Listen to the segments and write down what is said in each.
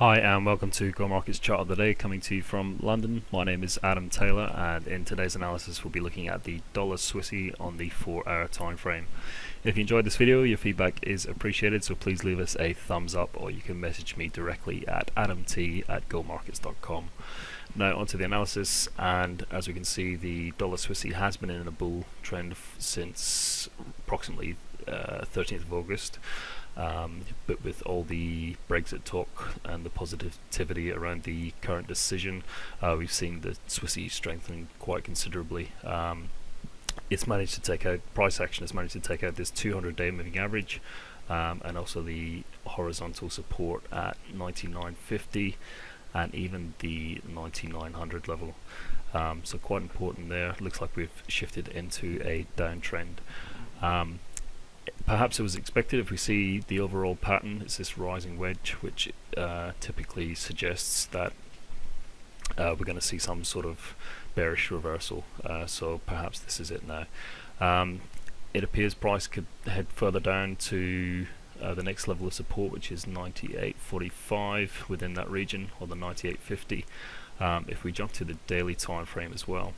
Hi and welcome to Go Markets Chart of the Day coming to you from London. My name is Adam Taylor and in today's analysis we'll be looking at the dollar Swissy on the 4 hour time frame. If you enjoyed this video your feedback is appreciated so please leave us a thumbs up or you can message me directly at adamt at gomarkets.com. Now onto the analysis and as we can see the dollar Swissy has been in a bull trend since approximately uh, 13th of August. Um, but with all the Brexit talk and the positivity around the current decision, uh, we've seen the Swissy strengthening quite considerably. Um, it's managed to take out price action has managed to take out this 200 day moving average um, and also the horizontal support at 99.50 and even the 9900 level. Um, so quite important there. Looks like we've shifted into a downtrend. Um, perhaps it was expected if we see the overall pattern it's this rising wedge which uh, typically suggests that uh, we're going to see some sort of bearish reversal. Uh, so perhaps this is it now. Um, it appears price could head further down to uh, the next level of support which is 98.45 within that region or the 98.50 um, if we jump to the daily time frame as well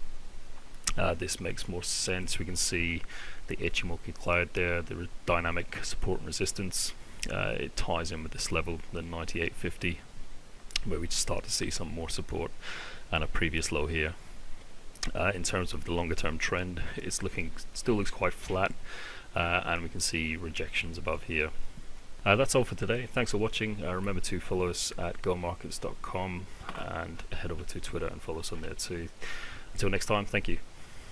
uh, this makes more sense. We can see the Ichimoku cloud there, the dynamic support and resistance. Uh, it ties in with this level, the 9850, where we start to see some more support and a previous low here. Uh, in terms of the longer term trend, it's looking still looks quite flat, uh, and we can see rejections above here. Uh, that's all for today. Thanks for watching. Uh, remember to follow us at gomarkets.com and head over to Twitter and follow us on there too. Until next time, thank you.